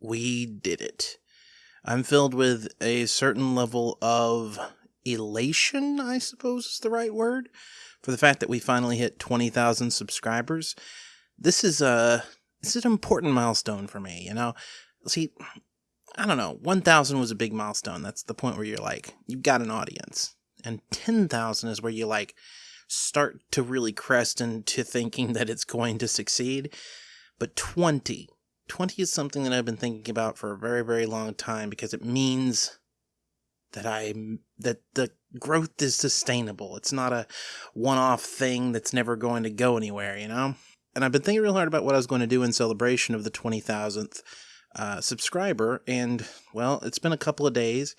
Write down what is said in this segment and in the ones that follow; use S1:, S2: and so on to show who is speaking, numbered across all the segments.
S1: we did it. I'm filled with a certain level of elation, I suppose is the right word, for the fact that we finally hit 20,000 subscribers. This is a this is an important milestone for me, you know. See, I don't know, 1,000 was a big milestone. That's the point where you're like, you've got an audience. And 10,000 is where you like start to really crest into thinking that it's going to succeed. But 20, 20 is something that I've been thinking about for a very, very long time because it means that I that the growth is sustainable. It's not a one-off thing that's never going to go anywhere, you know. And I've been thinking real hard about what I was going to do in celebration of the 20,000th uh, subscriber, and well, it's been a couple of days.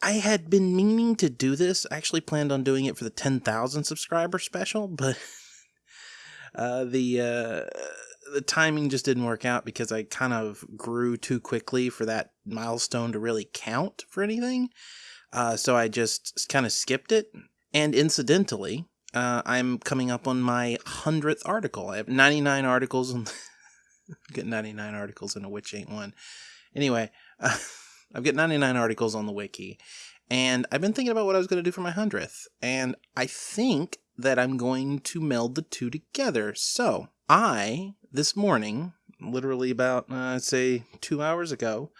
S1: I had been meaning to do this. I actually planned on doing it for the 10,000 subscriber special, but uh, the uh, the timing just didn't work out because I kind of grew too quickly for that milestone to really count for anything. Uh, so I just kind of skipped it. And incidentally, uh, I'm coming up on my 100th article. I have 99 articles. On I've got 99 articles in a Witch Ain't One. Anyway, uh, I've got 99 articles on the wiki. And I've been thinking about what I was going to do for my 100th. And I think that I'm going to meld the two together. So I, this morning, literally about, uh, I'd say two hours ago,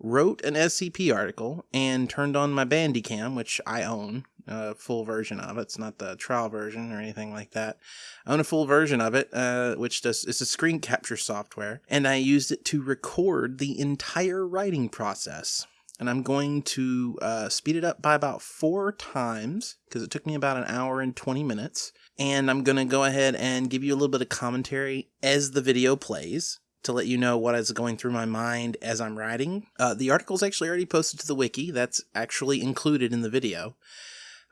S1: wrote an SCP article and turned on my Bandicam, which I own a full version of. It's not the trial version or anything like that. I own a full version of it, uh, which does it's a screen capture software, and I used it to record the entire writing process. And I'm going to uh, speed it up by about four times because it took me about an hour and 20 minutes. And I'm going to go ahead and give you a little bit of commentary as the video plays to let you know what is going through my mind as I'm writing. Uh, the article's actually already posted to the wiki. That's actually included in the video.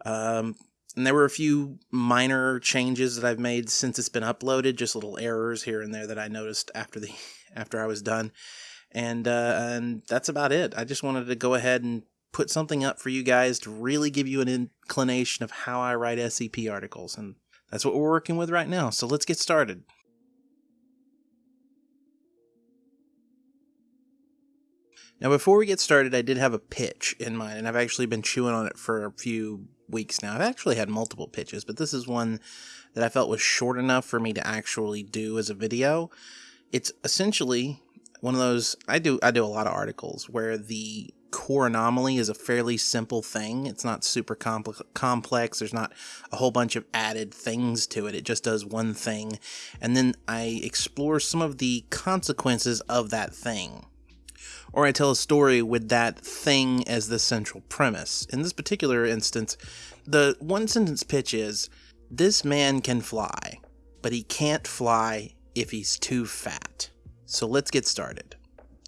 S1: Um, and there were a few minor changes that I've made since it's been uploaded, just little errors here and there that I noticed after the after I was done. And uh, and that's about it. I just wanted to go ahead and put something up for you guys to really give you an inclination of how I write SCP articles, and that's what we're working with right now. So let's get started. Now, before we get started, I did have a pitch in mind, and I've actually been chewing on it for a few weeks now. I've actually had multiple pitches, but this is one that I felt was short enough for me to actually do as a video. It's essentially one of those I do I do a lot of articles where the core anomaly is a fairly simple thing. It's not super compl complex. There's not a whole bunch of added things to it. It just does one thing. And then I explore some of the consequences of that thing or I tell a story with that thing as the central premise. In this particular instance, the one sentence pitch is this man can fly, but he can't fly if he's too fat. So let's get started.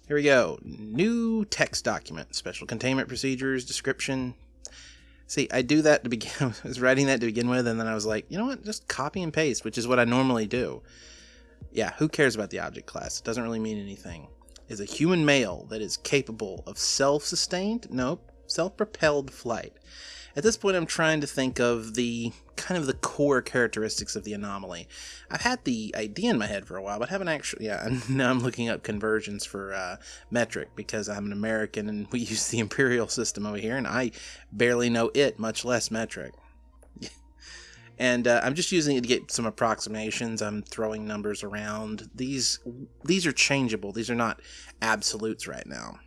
S1: Here we go. New text document, special containment procedures, description. See, I do that to begin I was writing that to begin with, and then I was like, you know what? Just copy and paste, which is what I normally do. Yeah, who cares about the object class? It doesn't really mean anything is a human male that is capable of self-sustained, nope, self-propelled flight. At this point, I'm trying to think of the kind of the core characteristics of the anomaly. I've had the idea in my head for a while, but haven't actually. Yeah, now I'm looking up conversions for uh, metric because I'm an American and we use the imperial system over here, and I barely know it, much less metric and uh, I'm just using it to get some approximations. I'm throwing numbers around. These these are changeable. These are not absolutes right now.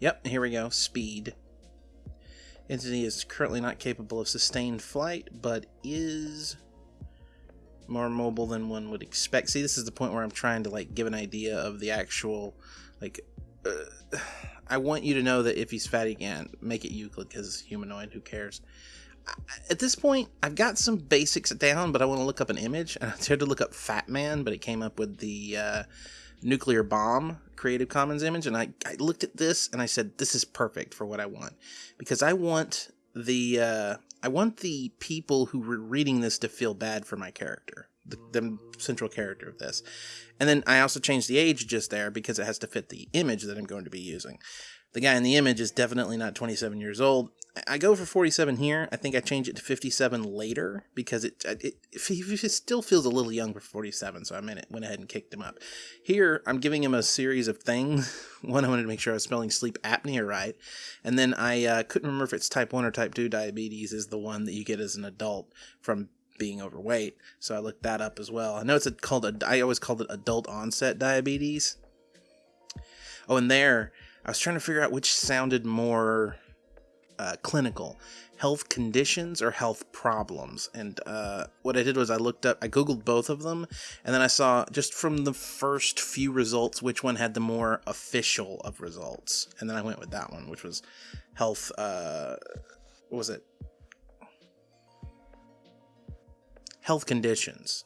S1: Yep, here we go. Speed. Entity is currently not capable of sustained flight, but is more mobile than one would expect. See, this is the point where I'm trying to like give an idea of the actual like. Uh, I want you to know that if he's fatty again, make it Euclid because it's humanoid. Who cares? At this point, I've got some basics down, but I want to look up an image, and I tried to look up Fat Man, but it came up with the uh, nuclear bomb Creative Commons image, and I, I looked at this and I said, this is perfect for what I want. Because I want the uh, I want the people who were reading this to feel bad for my character. the, the central character of this. And then I also changed the age just there because it has to fit the image that I'm going to be using. The guy in the image is definitely not 27 years old. I go for 47 here. I think I change it to 57 later because it it, it, it still feels a little young for 47, so I went, went ahead and kicked him up. Here, I'm giving him a series of things. One, I wanted to make sure I was spelling sleep apnea right. And then I uh, couldn't remember if it's type 1 or type 2 diabetes is the one that you get as an adult from being overweight. So I looked that up as well. I know it's a, called, a, I always called it adult onset diabetes. Oh, and there, I was trying to figure out which sounded more uh, clinical health conditions or health problems. And uh, what I did was I looked up, I Googled both of them, and then I saw just from the first few results which one had the more official of results. And then I went with that one, which was health, uh, what was it? Health conditions.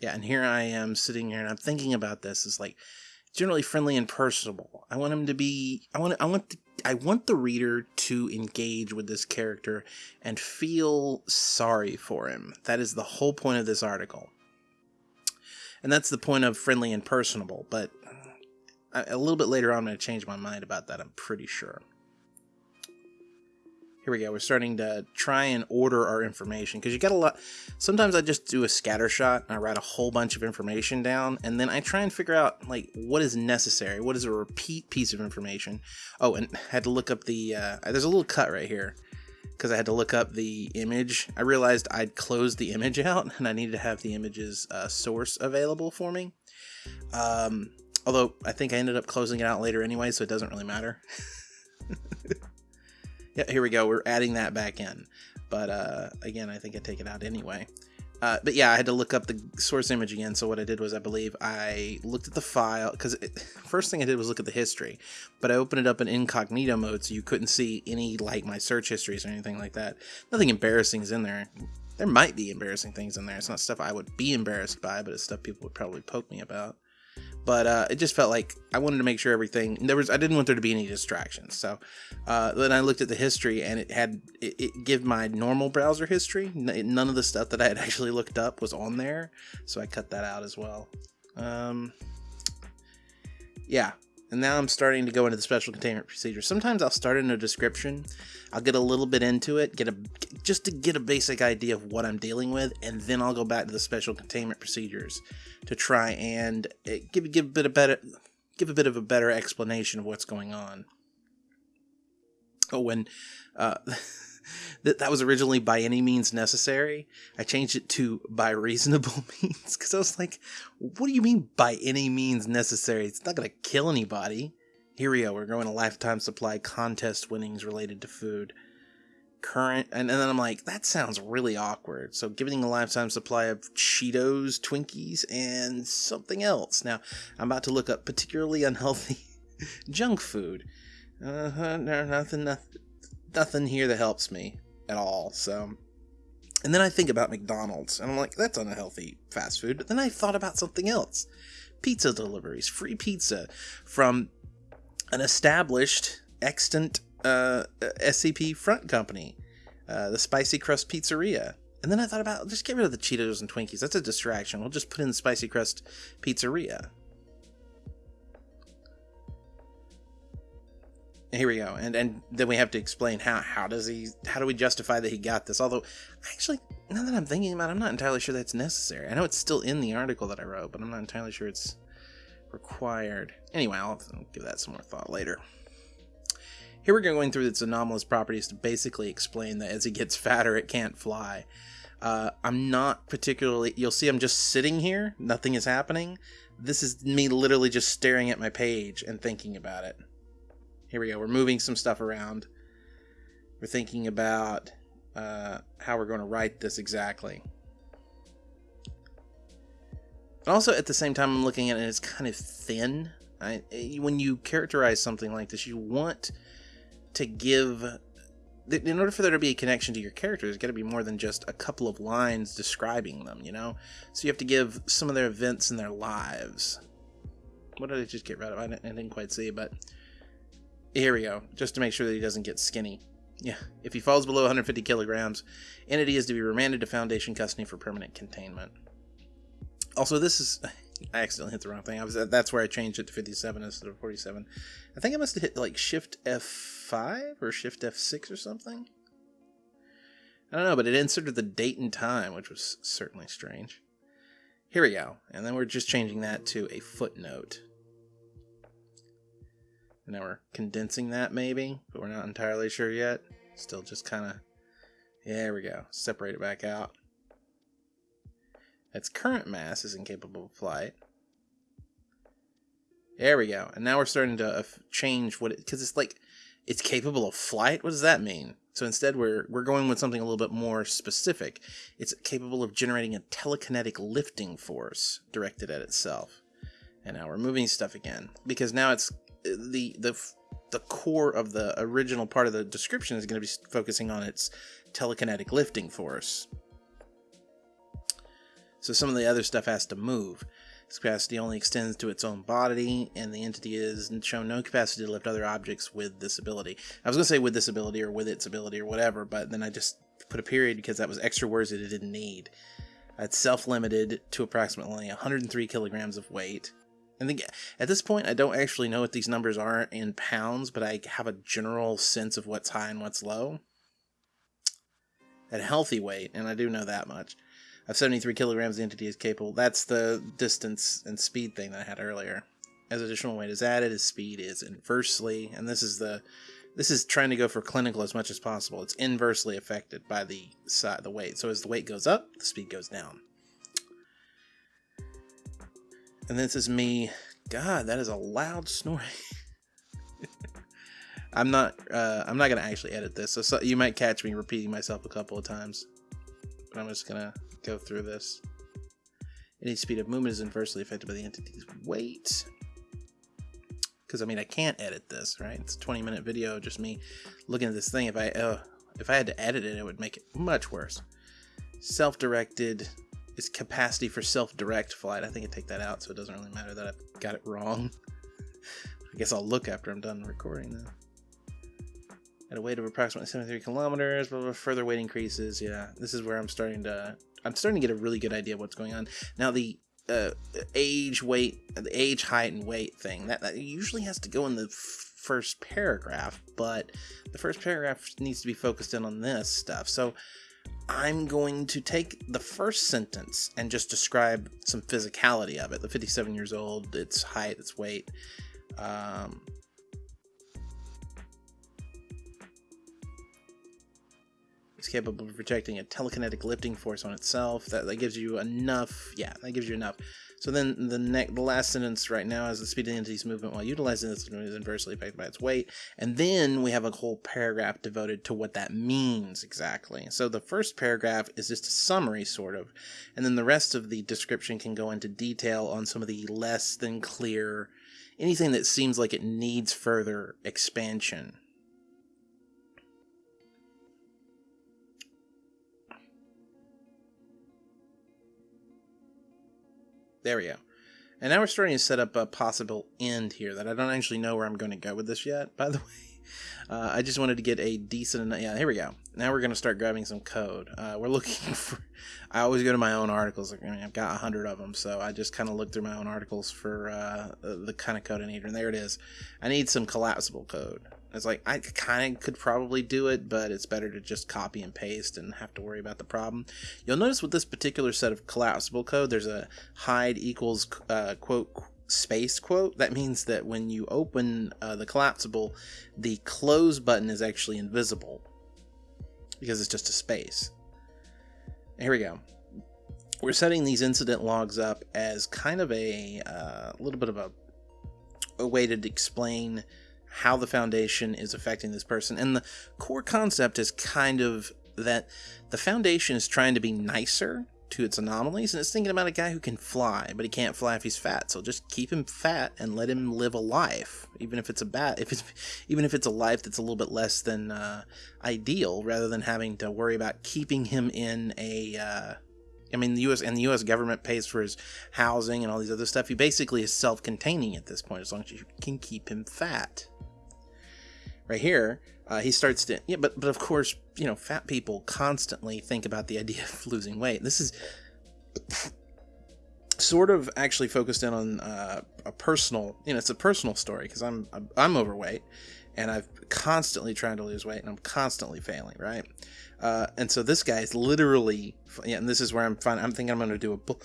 S1: Yeah, and here I am sitting here and I'm thinking about this. Is like, generally friendly and personable. I want him to be I want I want the, I want the reader to engage with this character and feel sorry for him. That is the whole point of this article. And that's the point of friendly and personable, but uh, a little bit later on I'm going to change my mind about that, I'm pretty sure. Here we go. We're starting to try and order our information because you got a lot. Sometimes I just do a scatter shot and I write a whole bunch of information down and then I try and figure out like what is necessary. What is a repeat piece of information? Oh, and I had to look up the. Uh, there's a little cut right here because I had to look up the image. I realized I'd closed the image out and I needed to have the image's uh, source available for me. Um, although I think I ended up closing it out later anyway, so it doesn't really matter. Yeah, here we go. We're adding that back in. But uh, again, I think I take it out anyway. Uh, but yeah, I had to look up the source image again. So what I did was, I believe I looked at the file because first thing I did was look at the history, but I opened it up in incognito mode so you couldn't see any like my search histories or anything like that. Nothing embarrassing is in there. There might be embarrassing things in there. It's not stuff I would be embarrassed by, but it's stuff people would probably poke me about but uh, it just felt like I wanted to make sure everything there was. I didn't want there to be any distractions. So uh, then I looked at the history, and it had it, it gave my normal browser history. None of the stuff that I had actually looked up was on there, so I cut that out as well. Um, yeah, and now I'm starting to go into the special containment procedure. Sometimes I'll start in a description. I'll get a little bit into it, get a just to get a basic idea of what I'm dealing with, and then I'll go back to the special containment procedures to try and eh, give give a bit of better give a bit of a better explanation of what's going on. Oh, when uh, that that was originally by any means necessary, I changed it to by reasonable means because I was like, what do you mean by any means necessary? It's not going to kill anybody. Here we go. We're going a lifetime supply contest winnings related to food current and, and then I'm like, that sounds really awkward. So giving a lifetime supply of Cheetos, Twinkies, and something else. Now, I'm about to look up particularly unhealthy junk food. Uh, no, nothing, nothing, nothing here that helps me at all. So, and then I think about McDonald's, and I'm like, that's unhealthy fast food. But then I thought about something else: pizza deliveries, free pizza from an established, extant uh, SCP front company, uh, the Spicy Crust Pizzeria. And then I thought about just get rid of the Cheetos and Twinkies. That's a distraction. We'll just put in the Spicy Crust Pizzeria. Here we go, and and then we have to explain how how does he how do we justify that he got this? Although, actually, now that I'm thinking about, it, I'm not entirely sure that's necessary. I know it's still in the article that I wrote, but I'm not entirely sure it's required. Anyway, I'll, I'll give that some more thought later. Here we're going through its anomalous properties to basically explain that as it gets fatter, it can't fly. Uh, I'm not particularly. You'll see I'm just sitting here, nothing is happening. This is me literally just staring at my page and thinking about it. Here we go. We're moving some stuff around. We're thinking about uh, how we're going to write this exactly. But also at the same time, I'm looking at it, it's kind of thin. I, when you characterize something like this, you want to give in order for there to be a connection to your character, there's got to be more than just a couple of lines describing them, you know? So you have to give some of their events in their lives. What did I just get rid of? I didn't quite see, but here we go. Just to make sure that he doesn't get skinny. Yeah, if he falls below 150 kilograms, entity is to be remanded to Foundation custody for permanent containment. Also, this is I accidentally hit the wrong thing. I was that's where I changed it to 57 instead of 47. I think I must have hit like Shift F5 or Shift F6 or something. I don't know, but it inserted the date and time, which was certainly strange. Here we go, and then we're just changing that to a footnote. And now we're condensing that maybe, but we're not entirely sure yet. Still just kind of, yeah, there we go. Separate it back out. Its current mass is incapable of flight. There we go. And now we're starting to uh, change what it, because it's like, it's capable of flight? What does that mean? So instead we're, we're going with something a little bit more specific. It's capable of generating a telekinetic lifting force directed at itself. And now we're moving stuff again because now it's the, the, the core of the original part of the description is going to be focusing on its telekinetic lifting force. So some of the other stuff has to move. Its capacity only extends to its own body, and the entity is shown no capacity to lift other objects with this ability. I was going to say with this ability or with its ability or whatever, but then I just put a period because that was extra words that it didn't need. It's self-limited to approximately 103 kilograms of weight. And then at this point, I don't actually know what these numbers are in pounds, but I have a general sense of what's high and what's low. At healthy weight, and I do know that much, of 73 kilograms, the entity is capable. That's the distance and speed thing that I had earlier. As additional weight is added, his speed is inversely, and this is the this is trying to go for clinical as much as possible. It's inversely affected by the side, the weight. So as the weight goes up, the speed goes down. And this is me. God, that is a loud snoring. I'm not. Uh, I'm not gonna actually edit this, so, so you might catch me repeating myself a couple of times. But I'm just gonna go through this. Any speed of movement is inversely affected by the entity's weight. Because I mean, I can't edit this, right? It's a 20 minute video, just me looking at this thing. If I uh, if I had to edit it, it would make it much worse. Self-directed is capacity for self-direct flight. I think I take that out, so it doesn't really matter that I got it wrong. I guess I'll look after I'm done recording though. At a weight of approximately 73 kilometers, but further weight increases. Yeah, this is where I'm starting to I'm starting to get a really good idea of what's going on. Now the uh, age, weight, the age, height, and weight thing that, that usually has to go in the first paragraph, but the first paragraph needs to be focused in on this stuff. So I'm going to take the first sentence and just describe some physicality of it. The 57 years old, its height, its weight. Um, It's capable of projecting a telekinetic lifting force on itself. That, that gives you enough. Yeah, that gives you enough. So then the next, the last sentence right now is the speed of the entity's movement while utilizing this is inversely affected by its weight. And then we have a whole paragraph devoted to what that means exactly. So the first paragraph is just a summary, sort of. And then the rest of the description can go into detail on some of the less than clear, anything that seems like it needs further expansion. There we go. And now we're starting to set up a possible end here that I don't actually know where I'm going to go with this yet, by the way. Uh, I just wanted to get a decent, yeah, here we go. Now we're going to start grabbing some code. Uh, we're looking for, I always go to my own articles. I mean, I've got a hundred of them, so I just kind of look through my own articles for uh, the kind of code I need. And there it is. I need some collapsible code. It's like I kind of could probably do it, but it's better to just copy and paste and have to worry about the problem. You'll notice with this particular set of collapsible code, there's a hide equals uh, quote space quote. That means that when you open uh, the collapsible, the close button is actually invisible because it's just a space. Here we go. We're setting these incident logs up as kind of a uh, little bit of a, a way to explain how the foundation is affecting this person. And the core concept is kind of that the foundation is trying to be nicer to its anomalies and it's thinking about a guy who can fly but he can't fly if he's fat so just keep him fat and let him live a life even if it's a bad if it's even if it's a life that's a little bit less than uh, ideal rather than having to worry about keeping him in a uh, I mean, the U.S. and the U.S. government pays for his housing and all these other stuff. He basically is self-containing at this point, as long as you can keep him fat. Right here, uh, he starts to yeah, but but of course, you know, fat people constantly think about the idea of losing weight. This is sort of actually focused in on uh, a personal, you know, it's a personal story because I'm, I'm overweight and I've constantly trying to lose weight and I'm constantly failing, right? Uh, and so this guy is literally, yeah, and this is where I'm finding, I'm thinking I'm going to do a, bu-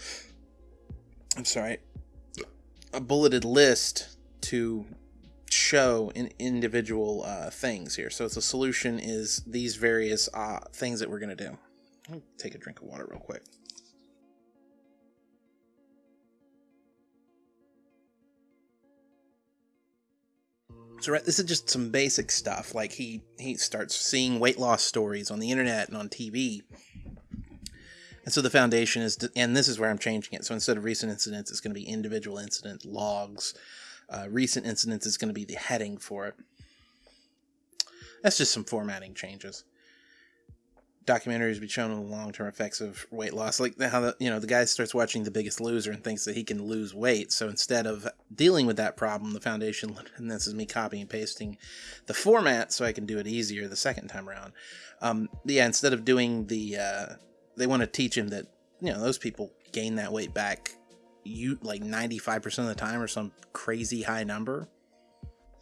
S1: I'm sorry, a bulleted list to show in individual uh, things here. So the solution is these various uh, things that we're going to do. Let me take a drink of water real quick. So right, this is just some basic stuff. Like he he starts seeing weight loss stories on the internet and on TV. And so the foundation is, and this is where I'm changing it. So instead of recent incidents, it's going to be individual incident logs. Uh, recent incidents is going to be the heading for it. That's just some formatting changes documentaries be shown the long term effects of weight loss, like how the you know the guy starts watching The Biggest Loser and thinks that he can lose weight. So instead of dealing with that problem, the foundation and this is me copying and pasting the format so I can do it easier the second time around. Um, yeah, instead of doing the, uh, they want to teach him that you know those people gain that weight back, you like ninety five percent of the time or some crazy high number,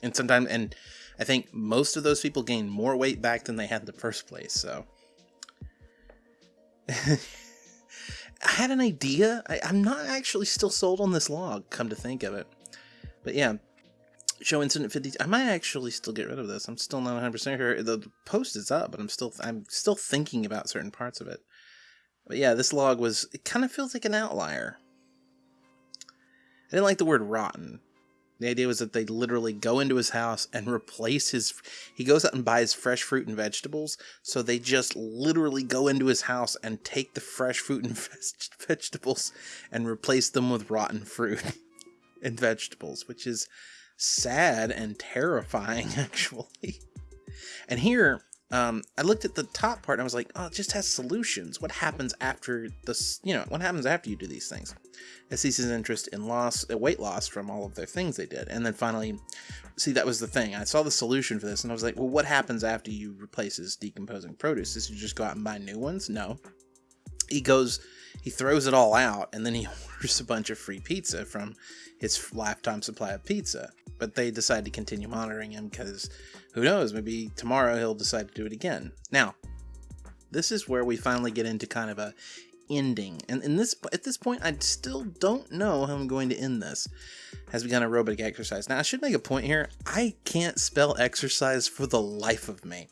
S1: and sometimes and. I think most of those people gain more weight back than they had in the first place. So, I had an idea. I, am not actually still sold on this log, come to think of it. But yeah, show incident 50. I might actually still get rid of this. I'm still not 100% sure. The post is up, but I'm still I'm still thinking about certain parts of it. But yeah, this log was it kind of feels like an outlier. I didn't like the word rotten. The idea was that they literally go into his house and replace his. He goes out and buys fresh fruit and vegetables. So they just literally go into his house and take the fresh fruit and vegetables and replace them with rotten fruit and vegetables, which is sad and terrifying, actually. And here, um, I looked at the top part and I was like, oh, it just has solutions. What happens after this? You know, what happens after you do these things? It ceases interest in loss, weight loss from all of their things they did. And then finally, see, that was the thing. I saw the solution for this and I was like, well, what happens after you replace his decomposing produce? Is you just go out and buy new ones? No. He goes, he throws it all out and then he orders a bunch of free pizza from his lifetime supply of pizza. But they decide to continue monitoring him because who knows, maybe tomorrow he'll decide to do it again. Now, this is where we finally get into kind of a ending. And in this at this point, I still don't know how I'm going to end this. Has begun aerobic exercise. Now, I should make a point here. I can't spell exercise for the life of me,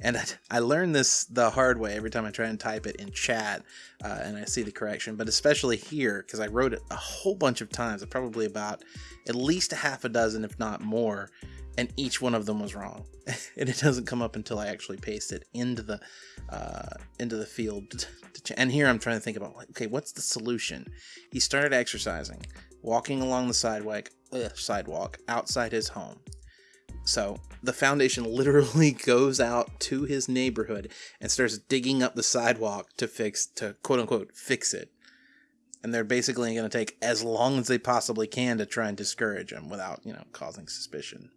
S1: and I, I learned this the hard way every time I try and type it in chat, uh, and I see the correction. But especially here, because I wrote it a whole bunch of times, probably about at least a half a dozen, if not more, and each one of them was wrong. And it doesn't come up until i actually paste it into the uh, into the field and here i'm trying to think about okay what's the solution? He started exercising walking along the sidewalk ugh, sidewalk outside his home. So the foundation literally goes out to his neighborhood and starts digging up the sidewalk to fix to quote unquote fix it. And they're basically going to take as long as they possibly can to try and discourage him without you know causing suspicion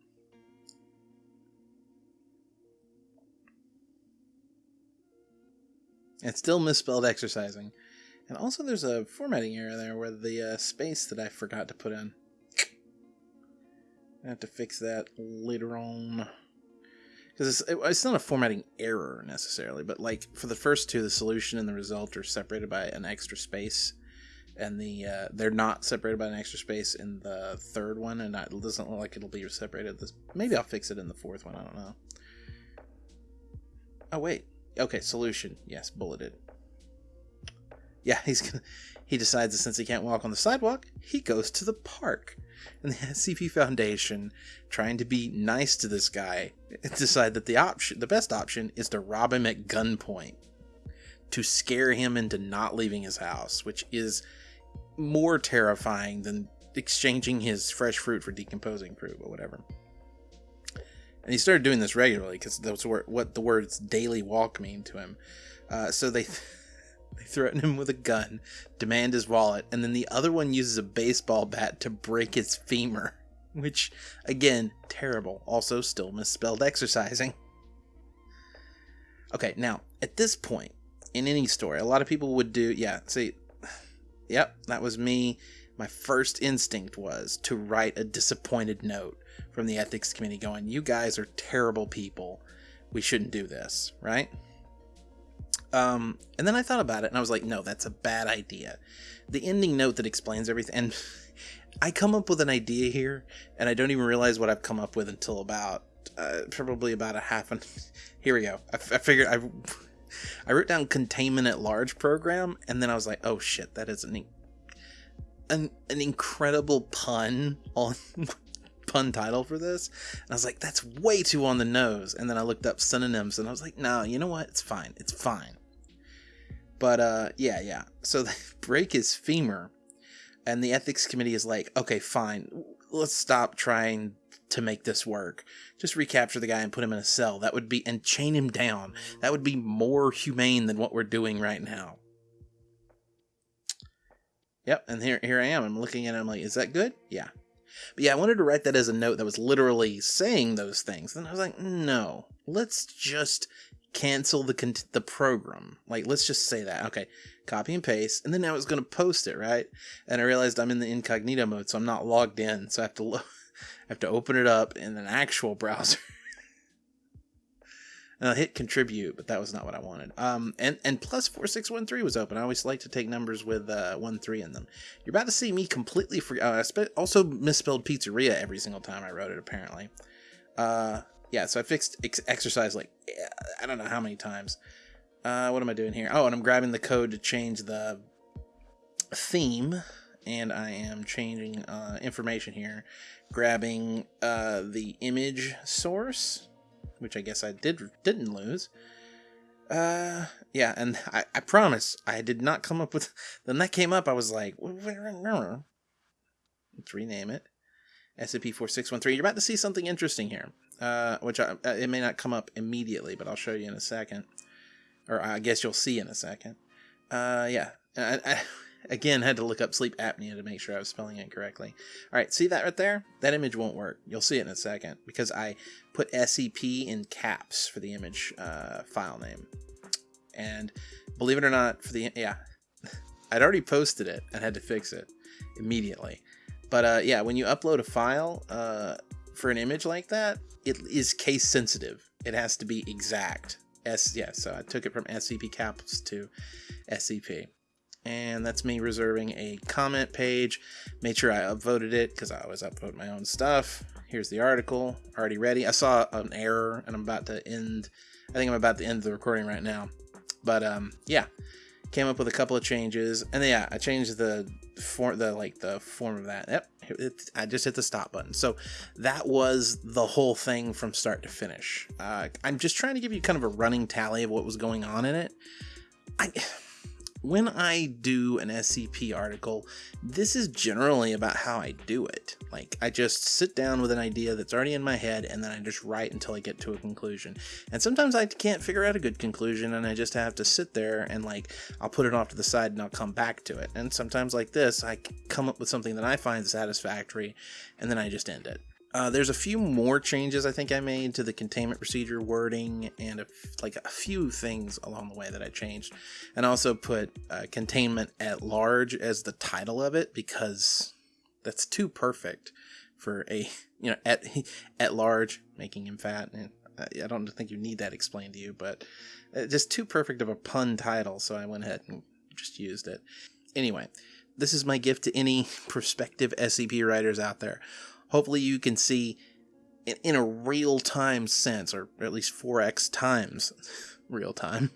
S1: It's still misspelled exercising. And also there's a formatting error there where the uh, space that I forgot to put in. I have to fix that later on. Because it's, it's not a formatting error necessarily, but like for the first two, the solution and the result are separated by an extra space. And the uh, they're not separated by an extra space in the third one, and it doesn't look like it'll be separated. This maybe I'll fix it in the fourth one. I don't know. Oh wait, Okay, solution. Yes, bulleted. Yeah, he's gonna. He decides that since he can't walk on the sidewalk, he goes to the park. And the SCP Foundation, trying to be nice to this guy, decide that the option, the best option, is to rob him at gunpoint, to scare him into not leaving his house, which is more terrifying than exchanging his fresh fruit for decomposing fruit or whatever and he started doing this regularly because that's what the words daily walk mean to him. Uh, so they they threaten him with a gun, demand his wallet, and then the other one uses a baseball bat to break his femur. which again, terrible. Also, still misspelled exercising. Okay, now at this point in any story, a lot of people would do, yeah, see, yep, that was me. My first instinct was to write a disappointed note from the ethics committee going, You guys are terrible people. We shouldn't do this, right? Um, and then I thought about it and I was like, No, that's a bad idea. The ending note that explains everything, and I come up with an idea here, and I don't even realize what I've come up with until about uh, probably about a half an. Here we go. I, I figured I. I wrote down containment at large program, and then I was like, oh shit, that is an an, an incredible pun on pun title for this. And I was like, that's way too on the nose. And then I looked up synonyms, and I was like, no, you know what? It's fine. It's fine. But uh, yeah, yeah. So they break his femur, and the ethics committee is like, okay, fine, let's stop trying to make this work. Just recapture the guy and put him in a cell. That would be and chain him down. That would be more humane than what we're doing right now. Yep, and here here I am. I'm looking at him like, is that good? Yeah. But yeah, I wanted to write that as a note that was literally saying those things. And I was like, no, let's just cancel the the program. Like, let's just say that. Okay, copy and paste, and then I was going to post it, right? And I realized I'm in the incognito mode, so I'm not logged in, so I have to lo- I have to open it up in an actual browser. And I'll hit contribute, but that was not what I wanted. Um, and and plus four six one three was open. I always like to take numbers with uh, one three in them. You're about to see me completely free. Uh, I spe- also misspelled pizzeria every single time I wrote it. Apparently, uh, yeah. So I fixed ex- exercise like I don't know how many times. Uh, what am I doing here? Oh, and I'm grabbing the code to change the theme, and I am changing uh, information here, grabbing uh, the image source, which I guess I did didn't lose. Uh, yeah, and I, I promise I did not come up with. Then that came up, I was like, let's rename it. SCP-4613. You're about to see something interesting here, uh, which I, uh, it may not come up immediately, but I'll show you in a second or I guess you'll see in a second. Uh, yeah. I, I, again, had to look up sleep apnea to make sure I was spelling it correctly. All right, see that right there? That image won't work. You'll see it in a second because I put SCP in caps for the image uh, file name. And believe it or not, for the yeah, I'd already posted it and had to fix it immediately. But uh, yeah, when you upload a file uh, for an image like that, it is case sensitive. It has to be exact S yeah, so I took it from SCP caps to SCP. And that's me reserving a comment page. Made sure I upvoted it because I always upvote my own stuff. Here's the article, already ready. I saw an error and I'm about to end. I think I'm about to end the recording right now. But um, yeah, came up with a couple of changes, and then, yeah, I changed the form, the like the form of that. Yep, it, I just hit the stop button. So that was the whole thing from start to finish. Uh, I'm just trying to give you kind of a running tally of what was going on in it. I when I do an SCP article, this is generally about how I do it. Like, I just sit down with an idea that's already in my head and then I just write until I get to a conclusion. And sometimes I can't figure out a good conclusion and I just have to sit there and, like, I'll put it off to the side and I'll come back to it. And sometimes, like this, I come up with something that I find satisfactory and then I just end it. Uh, there's a few more changes I think I made to the containment procedure wording and a, like a few things along the way that I changed. And also put uh, containment at large as the title of it because that's too perfect for a, you know, at, at large, making him fat. And I don't think you need that explained to you, but uh, just too perfect of a pun title. So I went ahead and just used it. Anyway, this is my gift to any prospective SCP writers out there hopefully you can see in, in a real time sense, or at least 4x times real time,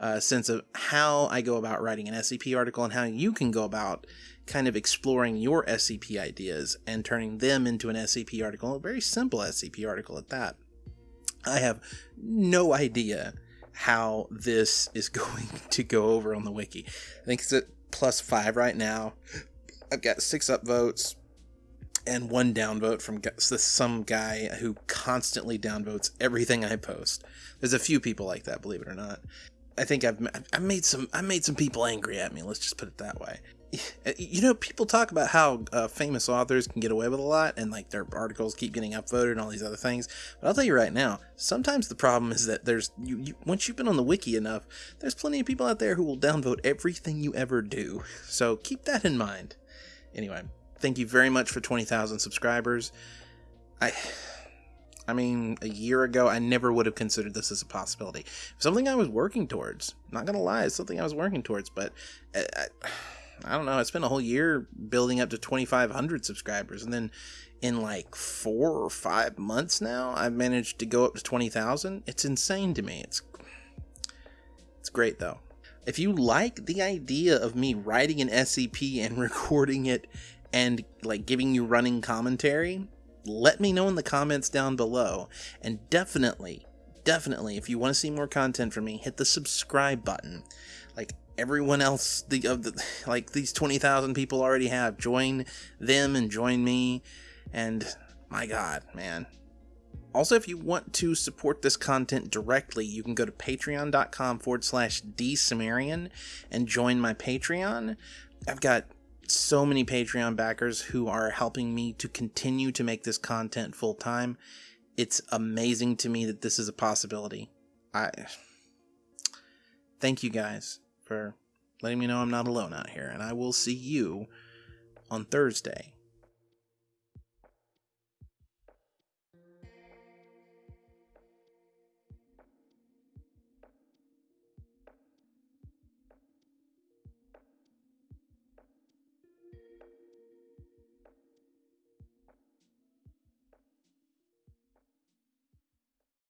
S1: uh, sense of how I go about writing an SCP article and how you can go about kind of exploring your SCP ideas and turning them into an SCP article, a very simple SCP article at that. I have no idea how this is going to go over on the wiki. I think it's at plus five right now. I've got six upvotes, and one downvote from some guy who constantly downvotes everything I post. There's a few people like that, believe it or not. I think I've I made some I made some people angry at me. Let's just put it that way. you know, people talk about how uh, famous authors can get away with a lot and like their articles keep getting upvoted and all these other things. But I'll tell you right now, sometimes the problem is that there's you, you once you've been on the wiki enough, there's plenty of people out there who will downvote everything you ever do. So keep that in mind. Anyway, thank you very much for 20,000 subscribers. I I mean, a year ago, I never would have considered this as a possibility. Something I was working towards. Not gonna lie, it's something I was working towards, but I, I, I don't know. I spent a whole year building up to 2,500 subscribers, and then in like four or five months now, I've managed to go up to 20,000. It's insane to me. It's it's great though. If you like the idea of me writing an SCP and recording it and like giving you running commentary, let me know in the comments down below. And definitely, definitely, if you want to see more content from me, hit the subscribe button. Like everyone else, the of the like these twenty thousand people already have. Join them and join me. And my God, man. Also, if you want to support this content directly, you can go to patreon.com forward slash dsumerian and join my Patreon. I've got so many Patreon backers who are helping me to continue to make this content full time. It's amazing to me that this is a possibility. I thank you guys for letting me know I'm not alone out here, and I will see you on Thursday